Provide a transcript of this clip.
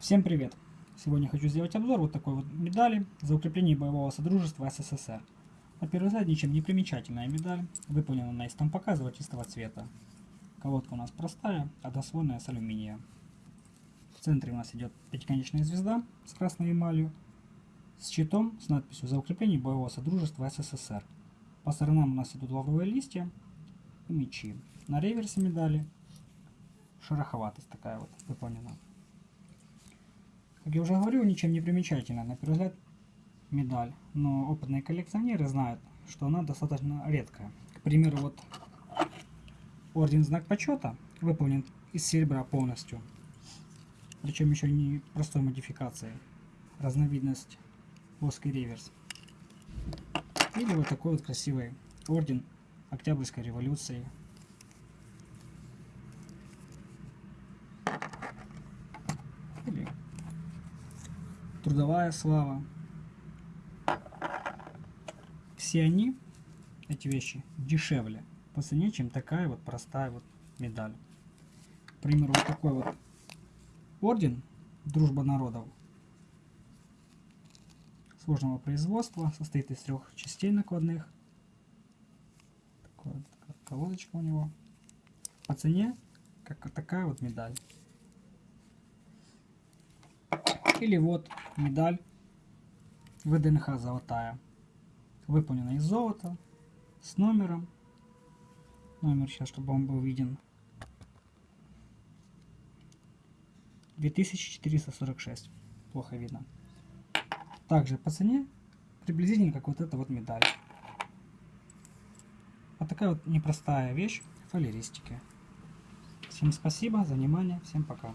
Всем привет! Сегодня хочу сделать обзор вот такой вот медали за укрепление боевого содружества СССР. На первый взгляд ничем не примечательная медаль, выполнена на из тампака золотистого цвета. Колодка у нас простая, односвойная с алюминия. В центре у нас идет пятиконечная звезда с красной эмалью, с щитом с надписью «За укрепление боевого содружества СССР». По сторонам у нас идут лавровые листья и мечи. На реверсе медали шероховатость такая вот выполнена. Как я уже говорил, ничем не примечательна, на первый взгляд, медаль. Но опытные коллекционеры знают, что она достаточно редкая. К примеру, вот орден Знак Почета выполнен из серебра полностью. Причем еще не простой модификации. Разновидность плоский реверс. Или вот такой вот красивый орден Октябрьской революции трудовая слава. Все они, эти вещи, дешевле по цене, чем такая вот простая вот медаль. К примеру, вот такой вот орден Дружба народов сложного производства, состоит из трех частей накладных. Такая вот колодочка у него. По цене, как такая вот медаль. Или вот медаль ВДНХ золотая. Выполнена из золота, с номером. Номер сейчас, чтобы он был виден. 2446. Плохо видно. Также по цене приблизительно как вот эта вот медаль. Вот такая вот непростая вещь фалеристики. Всем спасибо за внимание. Всем пока.